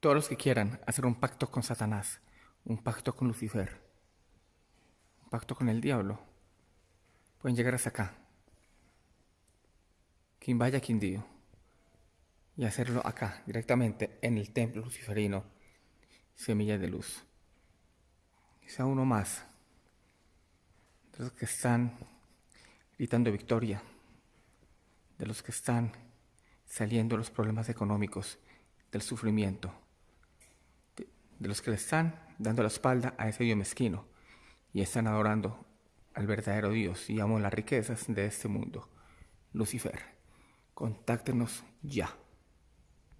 Todos los que quieran hacer un pacto con Satanás, un pacto con Lucifer, un pacto con el diablo, pueden llegar hasta acá. Quien vaya, quien dio. Y hacerlo acá, directamente en el templo luciferino, semilla de luz. Quizá uno más de los que están gritando victoria, de los que están saliendo los problemas económicos, del sufrimiento, los que le están dando la espalda a ese Dios mezquino y están adorando al verdadero Dios y amo las riquezas de este mundo, Lucifer. Contáctenos ya.